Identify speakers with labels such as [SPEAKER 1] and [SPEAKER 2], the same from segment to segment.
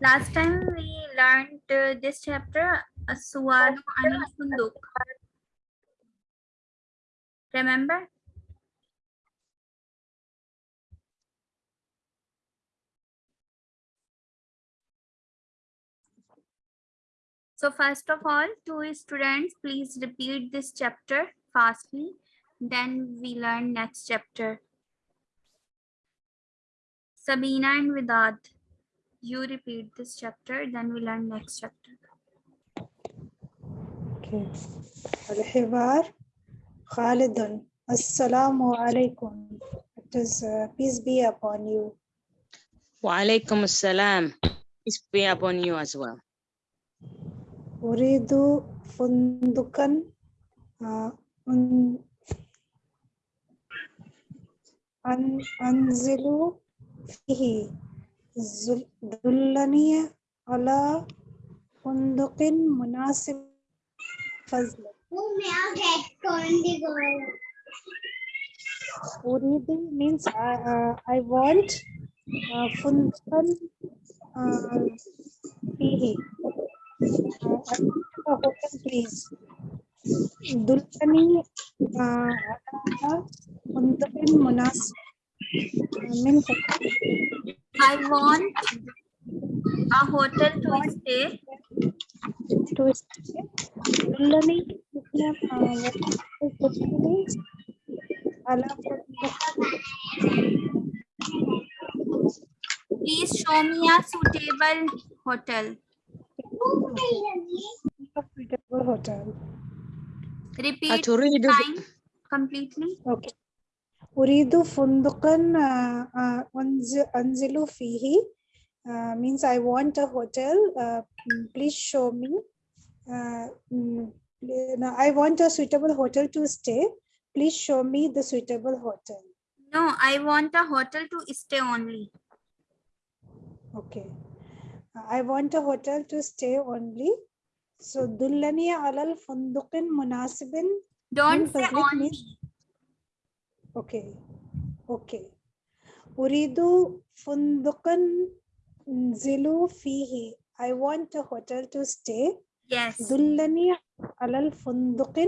[SPEAKER 1] Last time we learned uh, this chapter, Anil Funduk. Remember? So first of all, two students, please repeat this chapter fastly. Then we learn next chapter. Sabina and Vidad, you repeat this chapter, then we learn next chapter.
[SPEAKER 2] Okay. Al-Hibar, Khalidun, Assalamu alaikum. It is uh, peace be upon you.
[SPEAKER 3] Wa alaikum assalam. Peace be upon you as well.
[SPEAKER 2] Uridu fundukan uh, un, an, anzilu فيه زل- دلني على فندق مناسب فضل أريد means I, uh, I want uh, فندقا uh, فيه uh, I want a hotel please دلني uh, على فندق مناسب من فضلك
[SPEAKER 1] I want a hotel to stay.
[SPEAKER 2] To stay.
[SPEAKER 1] Please show me a suitable hotel.
[SPEAKER 2] Suitable hotel.
[SPEAKER 1] Repeat Time. completely.
[SPEAKER 2] Okay. Uridu fundukan anzilu fihi means I want a hotel. Uh, please show me. Uh, I want a suitable hotel to stay. Please show me the suitable hotel.
[SPEAKER 1] No, I want a hotel to stay only.
[SPEAKER 2] Okay. I want a hotel to stay only. So, dullani alal fundukan munasibin.
[SPEAKER 1] Don't say only.
[SPEAKER 2] Means, Okay. Okay. أريد فندقا انزل فيه. I want a hotel to stay.
[SPEAKER 1] Yes.
[SPEAKER 2] دلني على الفندق.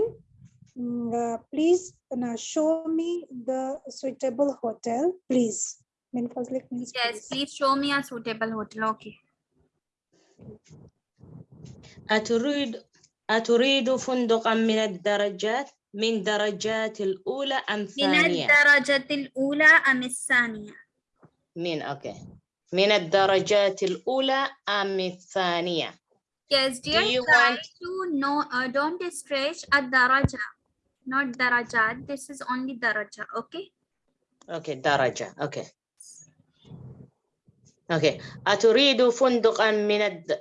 [SPEAKER 2] Mm, uh, please uh, show me the suitable hotel, please. من فضلك means
[SPEAKER 1] Yes,
[SPEAKER 2] please.
[SPEAKER 1] please show me a suitable hotel. Okay.
[SPEAKER 3] أتريد أتريد فندقا من الدرجات من درجات الأولى أم
[SPEAKER 1] من
[SPEAKER 3] ثانية؟
[SPEAKER 1] الدرجة الأولى أم الثانية؟
[SPEAKER 3] من أوكي من الدرجات الأولى أم الثانية؟
[SPEAKER 1] Yes, dear.
[SPEAKER 3] you
[SPEAKER 1] try
[SPEAKER 3] want-
[SPEAKER 1] to know? Uh, don't stretch a daraja, not darajat. This is only daraja. Okay.
[SPEAKER 3] أوكي درجة أوكي أوكي أتريد فندقا من الد...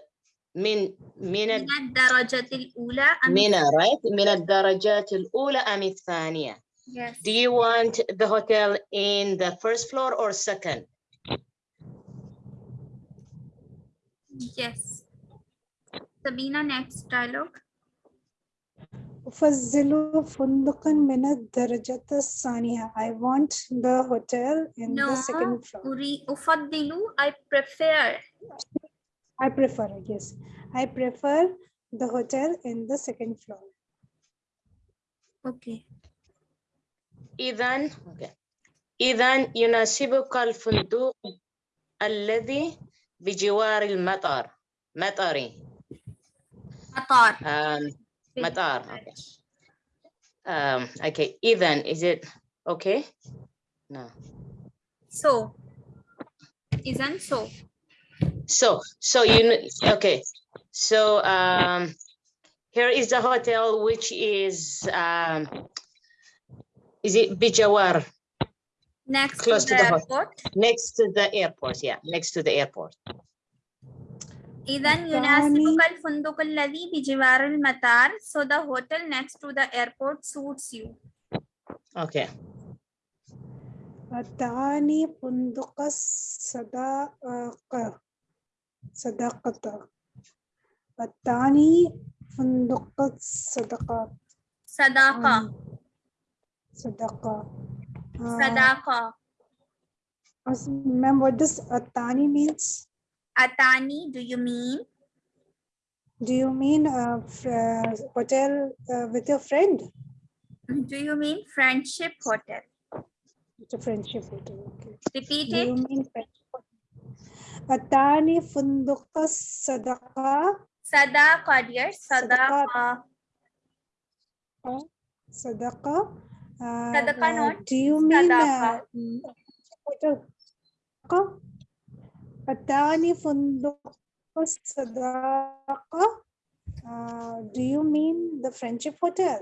[SPEAKER 3] من من الد...
[SPEAKER 1] من الدرجة الأولى أم
[SPEAKER 3] من right من الدرجات الأولى أم الثانية؟
[SPEAKER 1] Yes.
[SPEAKER 3] Do you want the hotel in the first floor or second?
[SPEAKER 1] Yes. Sabina, next dialogue.
[SPEAKER 2] أفضل فندقا من الدرجة الثانية. I want the hotel in
[SPEAKER 1] No,
[SPEAKER 2] the second floor.
[SPEAKER 1] Uri ufaddilu, I prefer.
[SPEAKER 2] I prefer it, yes. I prefer the hotel in the second floor.
[SPEAKER 1] Okay.
[SPEAKER 3] إذا okay. إذا يناسبك الفندق الذي بجوار المطار مطري
[SPEAKER 1] Qatar.
[SPEAKER 3] um, مطار okay. Um, okay إذا is it okay no
[SPEAKER 1] So. Isn't so.
[SPEAKER 3] so so you kn- okay so um here is the hotel which is um is it بجوار
[SPEAKER 1] Next
[SPEAKER 3] Close
[SPEAKER 1] to
[SPEAKER 3] to
[SPEAKER 1] the
[SPEAKER 3] the hot-
[SPEAKER 1] airport.
[SPEAKER 3] next to the airport yeah next to the airport
[SPEAKER 1] إذا يناسبك الفندق الذي بجوار المطار. So the hotel next to the airport suits you.
[SPEAKER 3] okay
[SPEAKER 2] الثاني فندق الصداقة صداقة الثاني فندق الصداقات
[SPEAKER 1] Sadaqa.
[SPEAKER 2] صداقة آه،
[SPEAKER 1] Sadaqa.
[SPEAKER 2] As- Ma'am, what does Atani means?
[SPEAKER 1] Atani, do you mean?
[SPEAKER 2] Do you mean uh, fr- hotel uh, with your friend?
[SPEAKER 1] Do you mean friendship hotel?
[SPEAKER 2] It's a friendship hotel. Okay.
[SPEAKER 1] Repeat
[SPEAKER 2] Do you
[SPEAKER 1] it.
[SPEAKER 2] mean friendship hotel? Atani funduqa sadaqa
[SPEAKER 1] Sadaqa, dear. Sadaqa.
[SPEAKER 2] sadaqa. Uh,
[SPEAKER 1] Sadaqa
[SPEAKER 2] uh,
[SPEAKER 1] not
[SPEAKER 2] Do you mean uh,
[SPEAKER 1] sadaqa.
[SPEAKER 2] mm, hotel? Sadaqa? Atani funduqa sadaqa. Uh, do you mean the friendship hotel?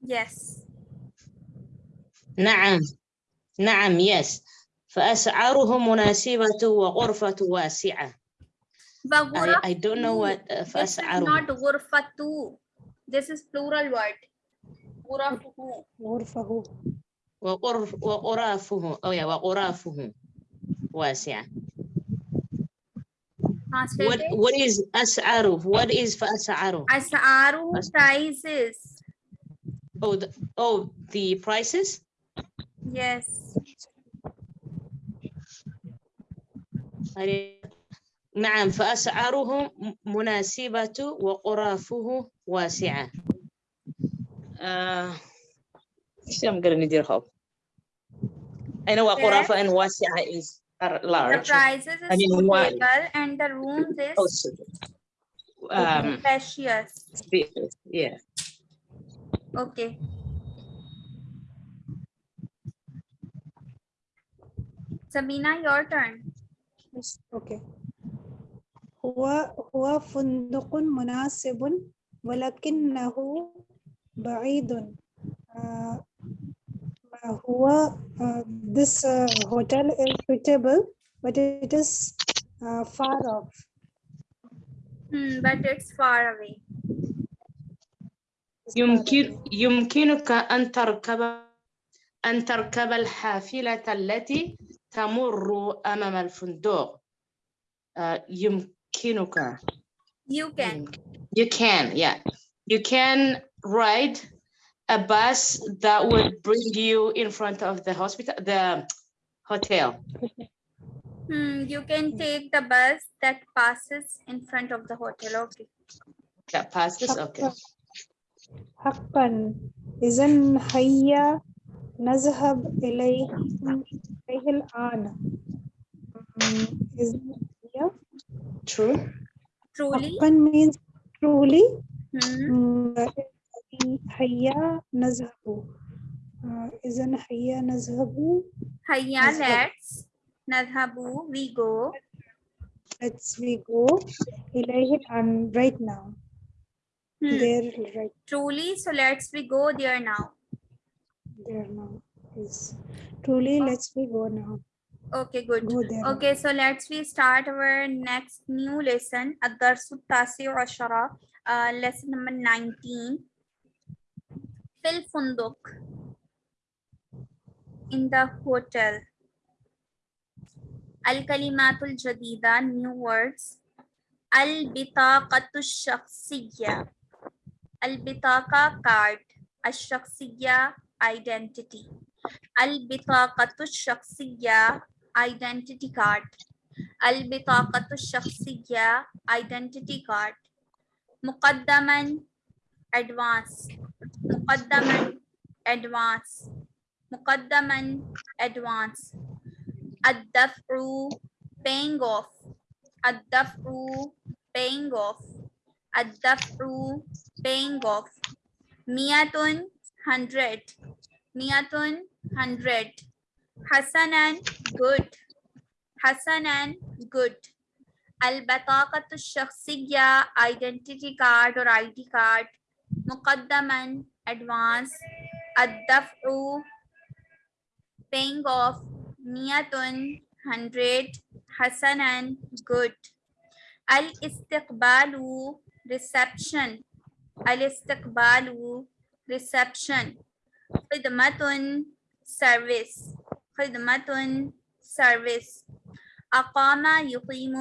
[SPEAKER 1] Yes.
[SPEAKER 3] نعم نعم yes فأسعاره مناسبة وغرفة واسعة I. I don't know what uh,
[SPEAKER 1] This is
[SPEAKER 3] فأسعاره
[SPEAKER 1] not ghurfatu. This is plural word. Ghurafuhu.
[SPEAKER 2] غرفه
[SPEAKER 3] وغرف وغرافه أو يا وغرافه واسعة what what is أسعاره what is فأسعاره As-
[SPEAKER 1] prices.
[SPEAKER 3] oh the, oh the prices
[SPEAKER 1] Yes.
[SPEAKER 3] I- نعم فأسعاره مناسبة وغرافه واسعة uh, I'm gonna your help I know وغرافة and واسعة is are
[SPEAKER 1] The
[SPEAKER 3] large
[SPEAKER 1] prices
[SPEAKER 3] I
[SPEAKER 1] is
[SPEAKER 3] mean, why?
[SPEAKER 1] suitable and the rooms is
[SPEAKER 3] Oh, um,
[SPEAKER 1] spacious.
[SPEAKER 3] spacious, yeah
[SPEAKER 1] Okay. Sabina, your turn.
[SPEAKER 2] أوكي هو هو فندق مناسب ولكنه بعيد. uh, هو آه، this آه، hotel is suitable but it is far off.
[SPEAKER 1] Hmm, but it's far away.
[SPEAKER 3] يمكن يمكنك أن تركب أن تركب الحافلة التي تمر أمام الفندق آه، يمكنك
[SPEAKER 1] You can.
[SPEAKER 3] you can yeah you can ride a bus that would bring you in front of the hospital the hotel
[SPEAKER 1] Hmm, you can take the bus that passes in front of the hotel. Okay.
[SPEAKER 3] that passes okay
[SPEAKER 2] حقا إذا هيا نذهب إليه إليه الآن Mm, إذا هيا
[SPEAKER 3] true
[SPEAKER 1] Truly.
[SPEAKER 2] حقا means truly
[SPEAKER 1] Hmm.
[SPEAKER 2] Mm, هيا نذهب آه، إذا هيا نذهب
[SPEAKER 1] Hayya,
[SPEAKER 2] Let's go.
[SPEAKER 1] let's. Nadhabu, we go.
[SPEAKER 2] let's we go إليه الآن right now
[SPEAKER 1] Hmm.
[SPEAKER 2] there right
[SPEAKER 1] Truly, so let's we go there now.
[SPEAKER 2] there now yes truly let's we go now
[SPEAKER 1] Okay, good.
[SPEAKER 2] go there now.
[SPEAKER 1] Okay, so let's we start our next new lesson. الدرس التاسع عشر. Uh, lesson number 19. في الفندق. In the hotel. الكلمات الجديدة new words. البطاقة الشخصية. البطاقة card. الشخصية identity. البطاقة الشخصية identity card. البطاقة الشخصية identity card. مقدما advance. مقدما advance. مقدما advance. الدفع paying off. الدفع paying off. الدفع paying off. مئة hundred. Niatun, 100. Hassanan good. Hassanan good. Al-Bataqatu Shakhsiyya, identity card or ID card. Muqaddaman, advance. Ad-Daf'u, paying off. Niatun, 100. Hassanan good. Al-Istiqbalu, reception. Al-Istiqbalu, reception. خدمة service خدمة service أقام يقيم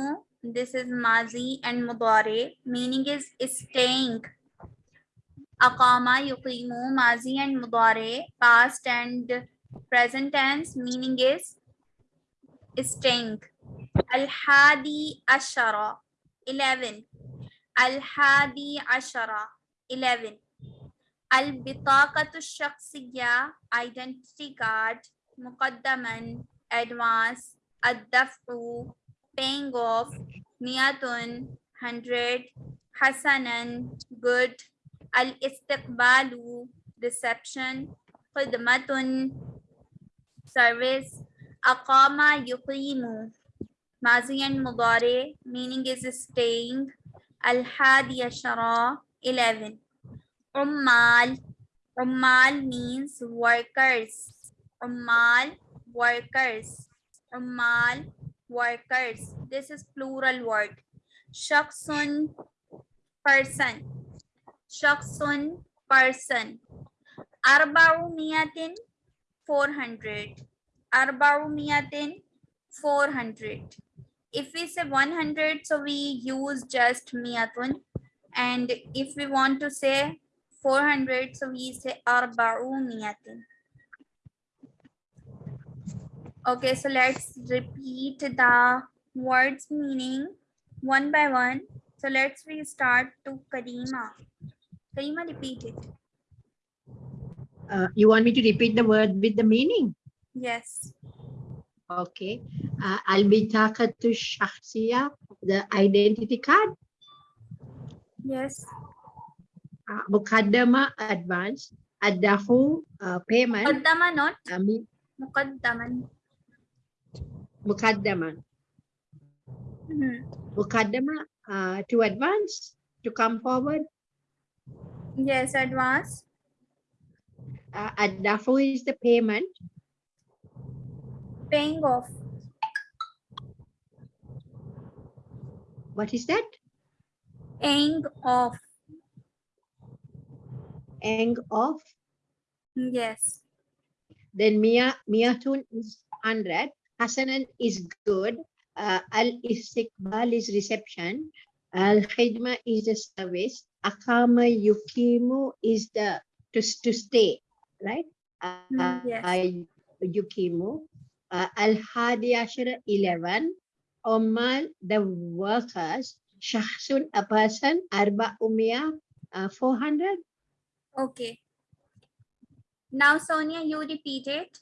[SPEAKER 1] this is mazi and mudare meaning is staying أقام يقيم mazi and mudare past and present tense meaning is staying الحادي عشر 11 الحادي عشر 11 البطاقة الشخصية identity card مقدما advance الدفع paying off مئة 100 حسنا good الاستقبال reception خدمة service أقام يقيم ماضي مضارع meaning is staying الحادي عشر 11 Ummal. Ummal means workers. Ummal, workers. Ummal, workers. This is plural word. Shaksun, person. Shaksun, person. Arbaumiyatin, 400. Arbaumiyatin, 400. If we say 100, so we use just miyatun. And if we want to say 400 so we say arba'umiyatun okay so let's repeat the words meaning one by one so let's restart to karima karima repeat it
[SPEAKER 4] Uh, you want me to repeat the word with the meaning?
[SPEAKER 1] yes
[SPEAKER 4] Okay. Uh, Al-bitaqatu shakhsiya, the identity card.
[SPEAKER 1] yes
[SPEAKER 4] Mukaddama advance. Ad-dafu uh, payment.
[SPEAKER 1] muqaddama not
[SPEAKER 4] Uh, mi-
[SPEAKER 1] muqaddaman
[SPEAKER 4] mukaddama.
[SPEAKER 1] Mhm.
[SPEAKER 4] Mukaddama uh, to advance, to come forward.
[SPEAKER 1] yes advance
[SPEAKER 4] Uh, ad-dafu is the payment.
[SPEAKER 1] paying off
[SPEAKER 4] What is that?
[SPEAKER 1] paying off
[SPEAKER 4] Ang of.
[SPEAKER 1] yes
[SPEAKER 4] Then Mia Miyatun is 100. Hasanan is good. Uh, Al istiqbal is reception. Al khidma is the service. Akama yukimu is the to, to stay, right? Uh,
[SPEAKER 1] Mm, yes.
[SPEAKER 4] uh, yukimu. Uh, Al hadi ashara 11. Omal the workers. Shahsun a person. Arba umia uh, 400.
[SPEAKER 1] Okay. Now, Sonia, you repeat it.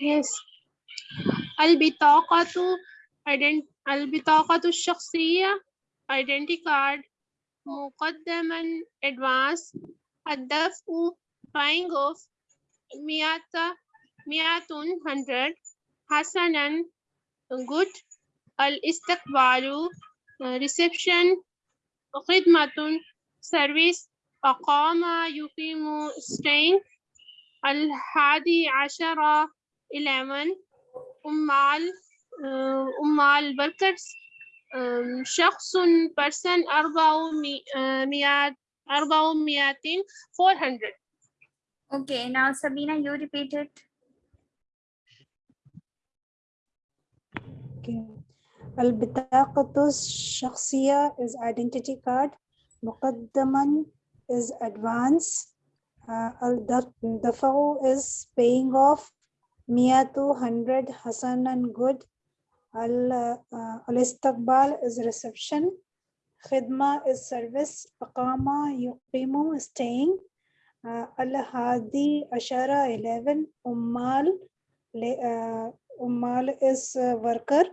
[SPEAKER 5] Yes. البطاقة ident البطاقة الشخصية identity card مقدما advance الدفع buying of مئة مئة hundred حسنا good الاستقبال reception خدمة service أقام يقيم staying الحادي عشر 11 أمال أمال workers شخص person أربعمائة أربعمائة 400
[SPEAKER 1] Okay. Now, Sabina, you repeat it.
[SPEAKER 2] البطاقة الشخصية is identity card. مقدما is advance. Uh, الدفع is paying off. مئة 100 حسنا good. ال- uh, الاستقبال is reception. خدمة is service. أقام يقيم staying. Uh, الهادي عشرة 11 أمال ل- uh, أمال is uh, worker.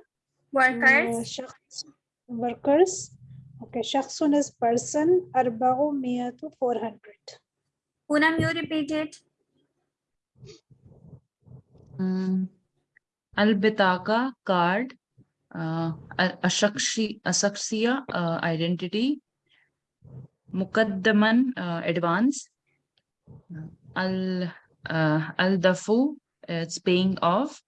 [SPEAKER 1] Workers.
[SPEAKER 2] شخص workers okay شخص is person أربعمية 400
[SPEAKER 1] Poonam, you repeat it.
[SPEAKER 6] مم. البطاقة card آه، الشخصي الشخصية آه، identity مقدما آه، advance ال آه، الدفو it's paying off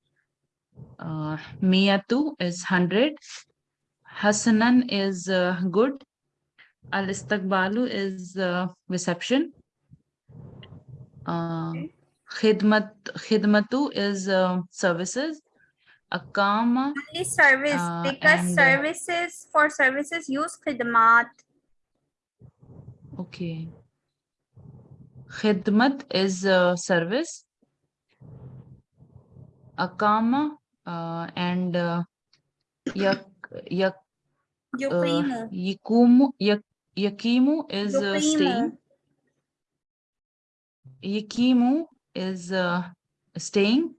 [SPEAKER 6] Uh, Miyatu is 100. Hasanan is uh, good. Alistakbalu is uh, reception. Uh, khidmat, khidmatu is uh, services. Akama.
[SPEAKER 1] Only service,
[SPEAKER 6] uh,
[SPEAKER 1] because
[SPEAKER 6] and,
[SPEAKER 1] services, for services, use khidmat.
[SPEAKER 6] Okay. Khidmat is service. Akama uh, and uh, Yak, Yak, uh. Yikumu, Yak, Yakimu is uh, staying. Yakimu is uh, staying.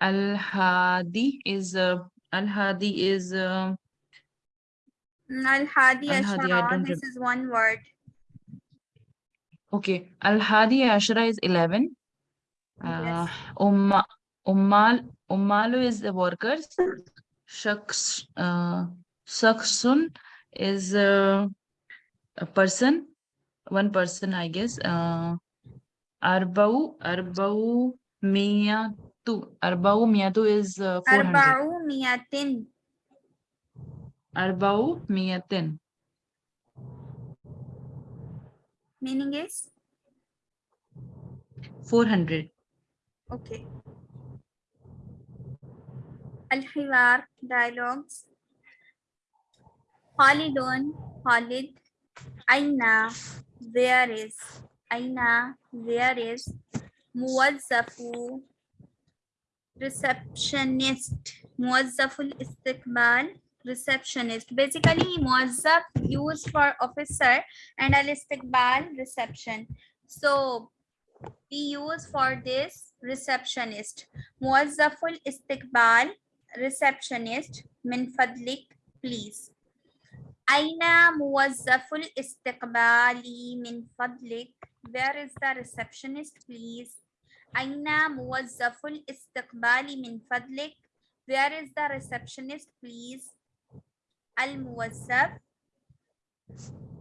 [SPEAKER 6] Al Hadi is uh, Al Hadi is uh,
[SPEAKER 1] Al Hadi Ashara. This is one word.
[SPEAKER 6] okay. Al Hadi Ashra is eleven. Uh,
[SPEAKER 1] Yes.
[SPEAKER 6] Umma, Ummal Ummalu is the workers. Shaks uh, Shaksun is uh, a person, one person I guess. Uh, Arbau Arbau Miyatu Arbau Miyatu is uh, four hundred.
[SPEAKER 1] Arba'u miyatin.
[SPEAKER 6] Arbau Miyatin.
[SPEAKER 1] Meaning is?
[SPEAKER 6] Four hundred.
[SPEAKER 1] Okay. Al-Hiwar dialogues. Khalidun, Khalid. Aina, where is? Aina, where is? Muwazzafu, receptionist. Muwazzaful istiqbal, receptionist. Basically, muwazzaf used for officer and al-istiqbal, reception. So, we use for this receptionist. Muwazzaful istiqbal, receptionist. Min fadlik, please. Aina muwazzaful istiqbali min fadlik. Where is the receptionist, please? Aina muwazzaful istiqbali min fadlik. Where is the receptionist, please? Al muwazzaf.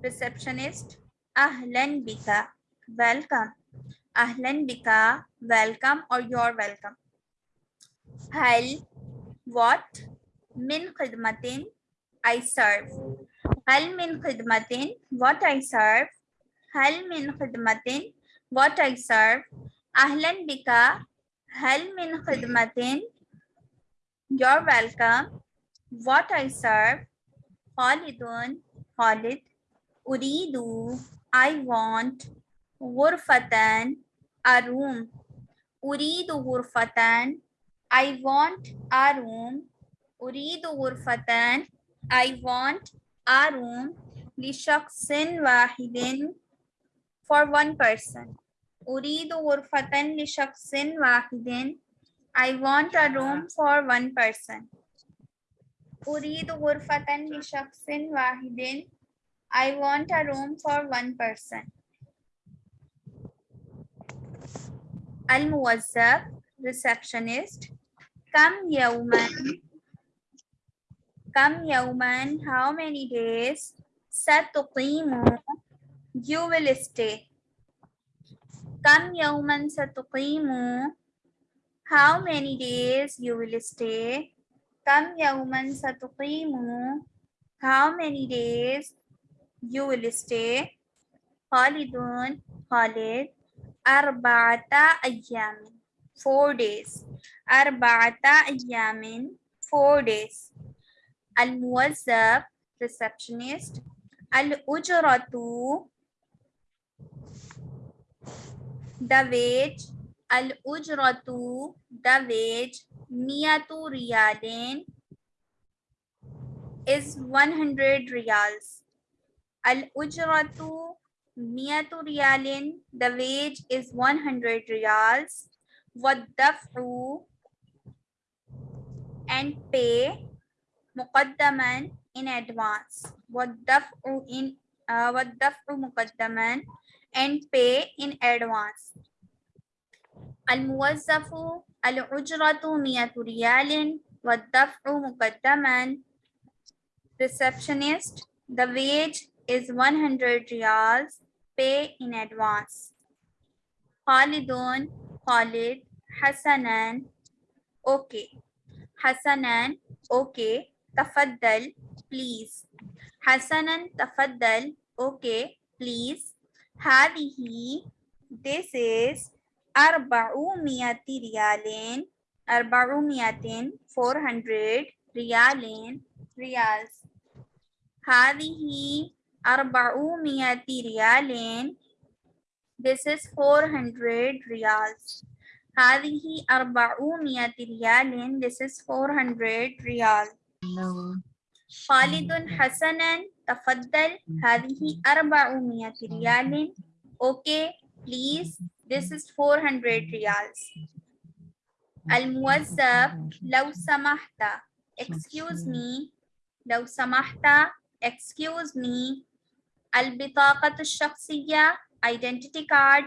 [SPEAKER 1] Receptionist. Ahlan bika. Welcome. Ahlan bika. Welcome or you're welcome. Hal. What? Min khidmatin. I serve. Hal min khidmatin. What I serve. Hal min khidmatin. What I serve. Ahlan bika. Hal min khidmatin. You're welcome. What I serve. Khalidun. Khalid. Uridu. I want. Ghurfatan. A room. Uridu ghurfatan. I want a room. Uridu ghurfatan. I want a room. Lishaksin wahidin. For one person. Uridu ghurfatan lishaksin wahidin. I want a room for one person. Uridu ghurfatan lishaksin wahidin. I want a room for one person. Al-Muwazzaf, receptionist. Kam yawman. Kam yawman, how many days? Satuqimu, you will stay. Kam yawman satuqimu, how many days you will stay? Kam yawman satuqimu, how many days you will stay? Khalidun, Khalid, arba'ata ayyamin, four days. Arba'ata ayyamin, four days. Al-Muwazzab, receptionist. Al-Ujratu, the wage. Al-Ujratu, the wage. Miyatu riyalin is 100 riyals. Al-Ujratu, Miyatu riyalin, the wage is 100 riyals. And pay muqaddaman in advance. Waddaf'u in uh, muqaddaman and pay in advance. Al-muwazzafu al-ujratu miyatu riyalin waddaf'u muqaddaman. Receptionist, the wage is 100 riyals, pay in advance. Khalidun, Khalid, Hasanan, okay. Hasanan, okay. Tafaddal, please. Hasanan, tafaddal, okay, please. Hadihi, this is arba'u miyati riyalin, arba'u miyatin, 400 riyalin, riyals. Hadihi arba'u miyati riyalin, this is 400 riyals. هذه أربعمائة ريال this is 400 ريال
[SPEAKER 6] No.
[SPEAKER 1] خالد حسنا تفضل هذه أربعمائة ريال okay please this is 400 ريال الموظف لو سمحت excuse me لو سمحت excuse me البطاقة الشخصية identity card.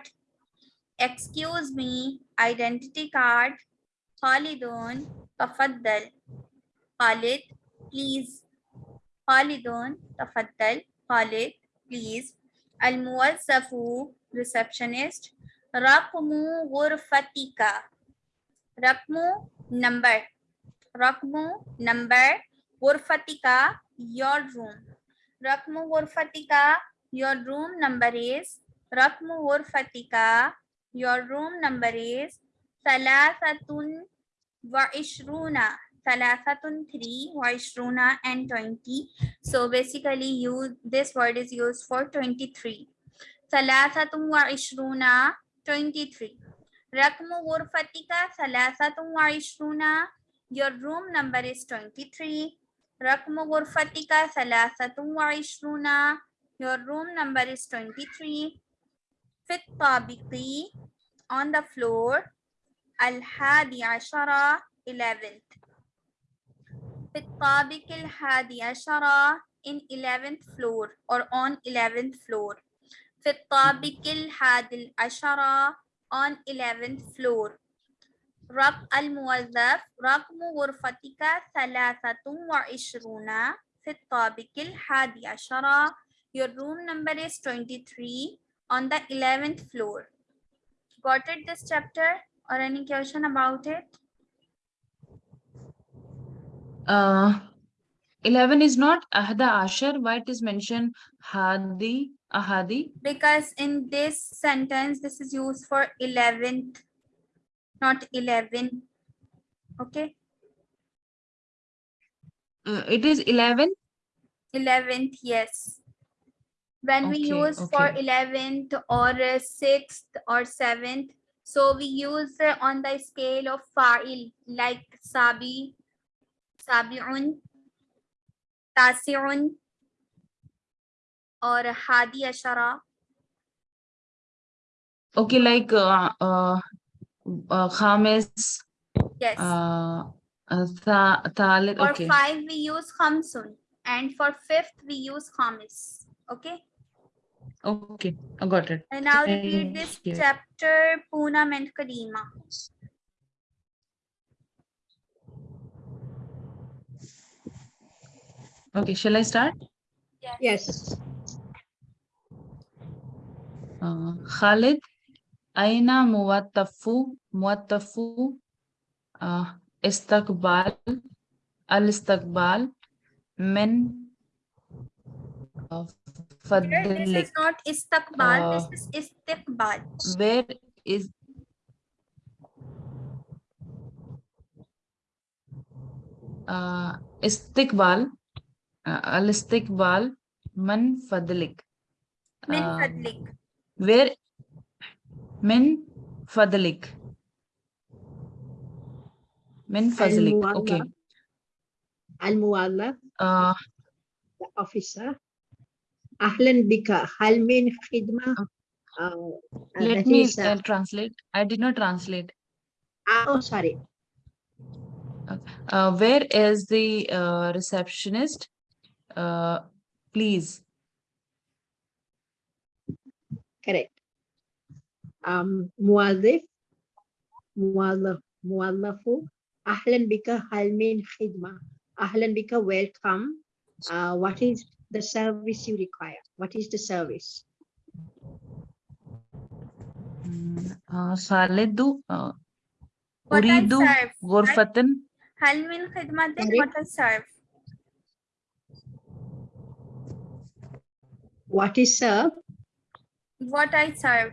[SPEAKER 1] Excuse me identity card. Khalidun tafaddal. Khalid please. Khalidun tafaddal. Khalid please. Al muwazzafu receptionist. Raqmu ghurfatika. Raqmu number. Raqmu number. Ghurfatika your room. Raqmu ghurfatika your room number is رقم غرفتك your room number is ثلاثة وعشرون ثلاثة three وعشرون and 20 so basically you this word is used for 23 ثلاثة وعشرون 23 رقم غرفتك ثلاثة وعشرون your room number is 23 رقم غرفتك ثلاثة وعشرون your room number is 23 في الطابق on the floor الحادي عشر 11th في الطابق الحادي عشر in 11th floor or on 11th floor. في الطابق الحادي عشر on 11th floor. رقم الموظف رقم غرفتك ثلاثة وعشرون. في الطابق الحادي عشر Your room number is 23 on the 11th floor. Got it this chapter or any question about it?
[SPEAKER 6] Uh, 11 is not Ahda Ashar. Why it is mentioned Hadi, Ahadi?
[SPEAKER 1] Because in this sentence, this is used for 11th, not 11. Okay,
[SPEAKER 6] Uh, it is 11.
[SPEAKER 1] 11th, yes. When we
[SPEAKER 6] Okay,
[SPEAKER 1] use for 11th or uh, 6th or 7th, so we use on the scale of fa'il like sabi, sabi'un, tasi'un, or hadi ashara.
[SPEAKER 6] Okay, like uh, uh, uh, Khamis,
[SPEAKER 1] Yes.
[SPEAKER 6] uh, uh, Tha- Thalith.
[SPEAKER 1] For five, we use khamsun. And for fifth, we use khamis. Okay.
[SPEAKER 6] Okay, I got it.
[SPEAKER 1] And now repeat
[SPEAKER 6] Thank
[SPEAKER 1] this
[SPEAKER 6] you.
[SPEAKER 1] chapter, Poonam and Karima.
[SPEAKER 6] Okay, shall I start?
[SPEAKER 4] Yes.
[SPEAKER 6] Uh, Khalid, Aina Muwattafu, Muwattafu, uh, Istakbal, Al Istakbal, Men, uh,
[SPEAKER 1] Here, this
[SPEAKER 6] Fadlik.
[SPEAKER 1] is not istakbal,
[SPEAKER 6] Uh,
[SPEAKER 1] this is istiqbal.
[SPEAKER 6] Where is uh, Istikbal, uh, Al Istikbal, Man Fadlik.
[SPEAKER 1] Min
[SPEAKER 6] Um,
[SPEAKER 1] fadlik.
[SPEAKER 6] Where min fadlik. Min fadlik. Okay.
[SPEAKER 4] Al-Muwallaf,
[SPEAKER 6] Uh,
[SPEAKER 4] the officer. Ahlan bika, hal min khidma. Uh, uh,
[SPEAKER 6] let me
[SPEAKER 4] is, uh,
[SPEAKER 6] uh, translate. I did not translate.
[SPEAKER 4] ah, oh, sorry.
[SPEAKER 6] Uh, where is the uh, receptionist? Uh, please.
[SPEAKER 4] Correct. Um, muwazzif, muwallaf, muwallafu. Ahlan bika, hal min khidma. Ahlan bika, welcome. Uh, what is the service you require? What is the service?
[SPEAKER 6] Mm, Uh, Khalidu, uh,
[SPEAKER 1] What I
[SPEAKER 6] Uridu
[SPEAKER 1] serve. right?
[SPEAKER 6] Ghurfatan.
[SPEAKER 1] Hal min khidmatin, what I serve.
[SPEAKER 4] What is served?
[SPEAKER 1] What I serve.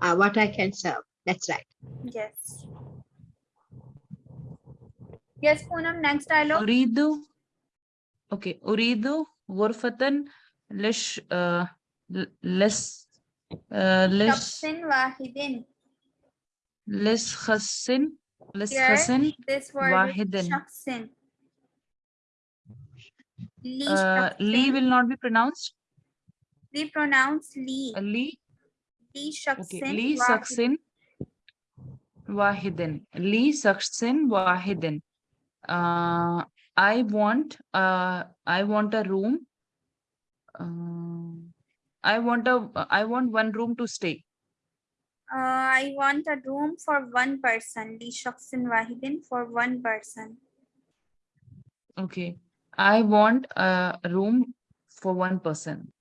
[SPEAKER 4] Uh, what I can serve. That's right.
[SPEAKER 1] Yes. Yes, Poonam, next dialogue.
[SPEAKER 6] Uridu. Okay, uridu ghurfatan lish uh, less uh, less
[SPEAKER 1] wahidin.
[SPEAKER 6] Less khasin. Less khasin.
[SPEAKER 1] This word wahidin. Shaksin. Li,
[SPEAKER 6] uh, will not be pronounced.
[SPEAKER 1] We pronounce li.
[SPEAKER 6] Uh,
[SPEAKER 1] li. Li
[SPEAKER 6] shaksin.
[SPEAKER 1] Okay.
[SPEAKER 6] Li. Wahidin. Li shaksin wahidin. Uh, I want uh, I want a room. Uh, I want a I want one room to stay.
[SPEAKER 1] Uh, I want a room for one person. Li Shaksin wahidin for one person.
[SPEAKER 6] Okay. I want a room for one person.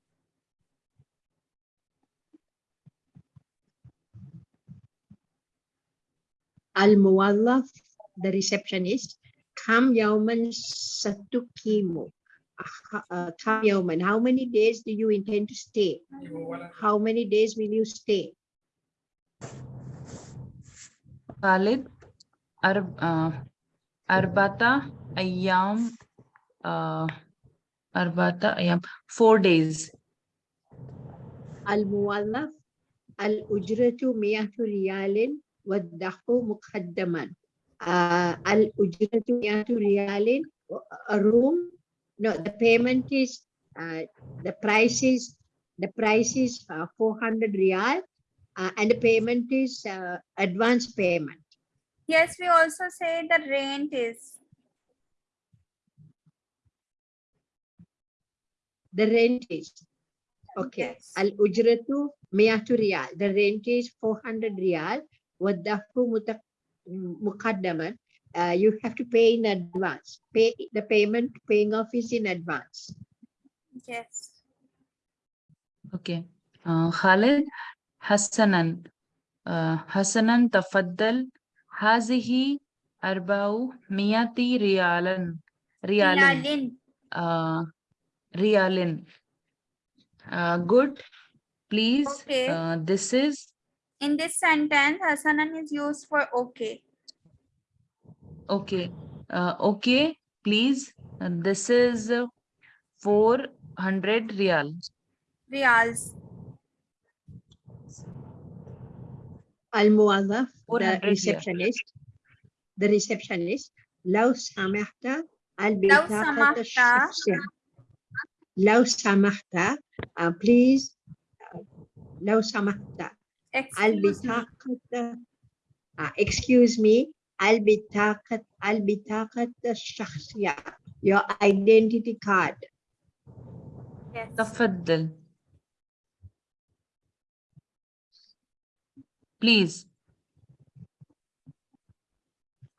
[SPEAKER 4] Al Muwallaf, the receptionist, Kam Yauman Satukimu. Kam uh, uh, Yauman, how many days do you intend to stay? How many days will you stay?
[SPEAKER 6] Khalid, uh, Arbata, Ayam, Arbata, Ayam, four days.
[SPEAKER 4] Al-Muwallaf, Al-Ujratu Miyatu Riyalin, Waddahu Muqaddaman uh, الأجرة مئة ريال a room no the payment is uh, the price is the price is uh, 400 real uh, and the payment is uh, advance payment
[SPEAKER 1] Yes, we also say the rent is.
[SPEAKER 4] the rent is okay
[SPEAKER 1] Yes.
[SPEAKER 4] الأجرة مئة ريال the rent is 400 ريال والدفع mukaddama, uh, you have to pay in advance. Pay the payment paying off is in advance.
[SPEAKER 1] Yes.
[SPEAKER 6] Okay. Uh, Khalid Hassanan. Uh, Hassanan tafaddal. Hazihi arba'u miyati rialan. Rialan.
[SPEAKER 1] Rialin.
[SPEAKER 6] Uh, rialin. Uh, good. Please.
[SPEAKER 1] Okay.
[SPEAKER 6] Uh, this is
[SPEAKER 1] In this sentence, Hasanan is used for okay.
[SPEAKER 6] okay uh, okay please uh, this is uh, 400 real
[SPEAKER 1] Riyals.
[SPEAKER 4] الموظف the
[SPEAKER 6] 400 ريال.
[SPEAKER 4] receptionist the receptionist لو سمحت البطاقة
[SPEAKER 1] سمحت.
[SPEAKER 4] الشخصية لو سمحت uh, please uh, لو سمحت
[SPEAKER 1] Excuse me.
[SPEAKER 4] البطاقة uh, excuse me البطاقة البطاقة الشخصية your identity card
[SPEAKER 1] Yes.
[SPEAKER 6] تفضل please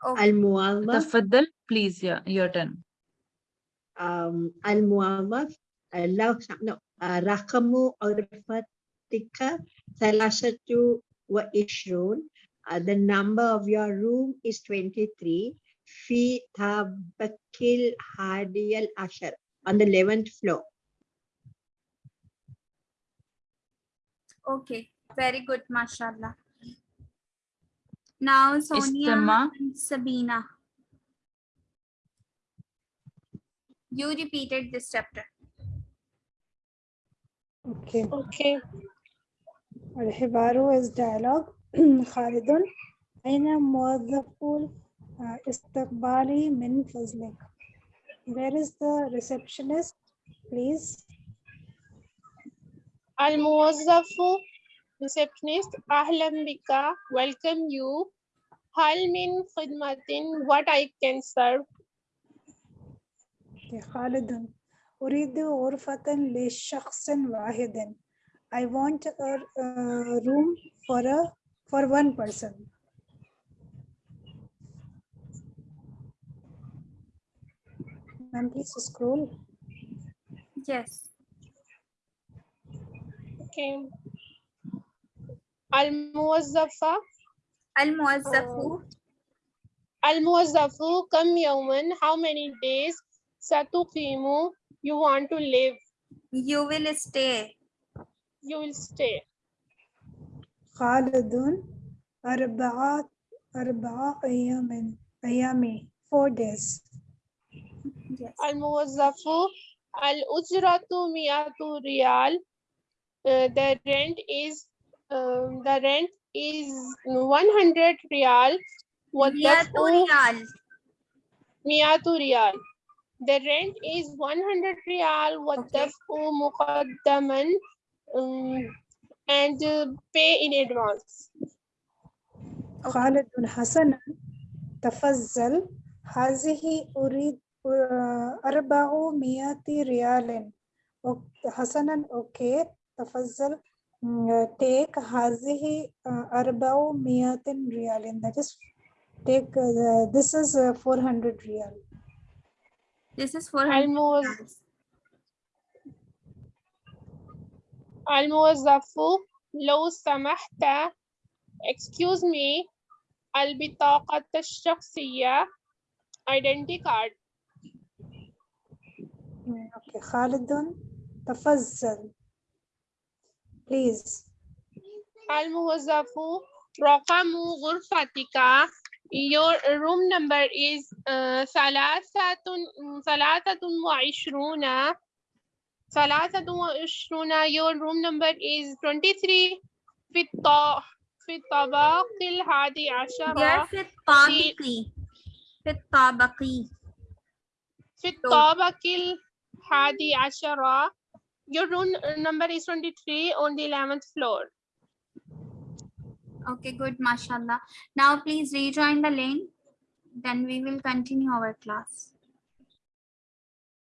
[SPEAKER 1] Okay.
[SPEAKER 4] الموظف
[SPEAKER 6] تفضل please yeah your turn
[SPEAKER 4] um, الموظف uh, لو سم- no, uh, Tikka, Thalasatu were issued. Uh, the number of your room is 23. Fi Tabakil Hadiel Ashar on the 11th floor.
[SPEAKER 1] Okay, very good, mashallah. Now Sonia
[SPEAKER 6] Istama.
[SPEAKER 1] and Sabina. You repeated this chapter.
[SPEAKER 2] Okay.
[SPEAKER 5] Okay.
[SPEAKER 2] الحوار is dialogue خالد أين موظف الاستقبال من فضلك Where is the receptionist please
[SPEAKER 5] الموظف receptionist أهلا بك welcome you هل من خدمة what I can serve
[SPEAKER 2] Okay, خالد أريد غرفة لشخص واحد I want a, a room for a for one person Ma'am, please scroll.
[SPEAKER 1] Yes.
[SPEAKER 5] okay الموظفة
[SPEAKER 1] Al-Muwazzafu.
[SPEAKER 5] الموظف كم يوما how many days ستقيم you want to live
[SPEAKER 1] You will stay.
[SPEAKER 5] you will stay
[SPEAKER 2] خالد أربعة أربعة أيام أيام four days
[SPEAKER 1] Yes.
[SPEAKER 5] الموظف الأجرة مئة ريال Uh, the rent is um, the rent is 100 riyal.
[SPEAKER 1] Miyatu
[SPEAKER 5] والدفع
[SPEAKER 1] riyal.
[SPEAKER 5] 100 riyal. The rent is 100 riyal والدفع مقدما um, and uh, pay in advance.
[SPEAKER 2] خالد حسنا تفضل هذه أريد آه، أربعمائة ريال أوك- حسنا أوكي تفضل mm, take هذه آه، أربعمائة ريال that is take uh, the- this is uh, 400 ريال
[SPEAKER 1] This is 400
[SPEAKER 5] الموظف الموظف لو سمحت. Excuse me. البطاقة الشخصية. Identity card.
[SPEAKER 2] Okay خالد. تفضل. Please.
[SPEAKER 5] الموظف رقم غرفتك. Your room number is uh, ثلاثة ثلاثة وعشرون. ثلاثة وعشرون your room number is 23 في الط في الطبق الحادي
[SPEAKER 1] They
[SPEAKER 5] عشر
[SPEAKER 1] are في الطابقي. في الطابقي.
[SPEAKER 5] في الطابق الحادي عشر your room number is 23 on the 11th floor
[SPEAKER 1] Okay, good, mashallah. Now please rejoin the link. Then we will continue our class.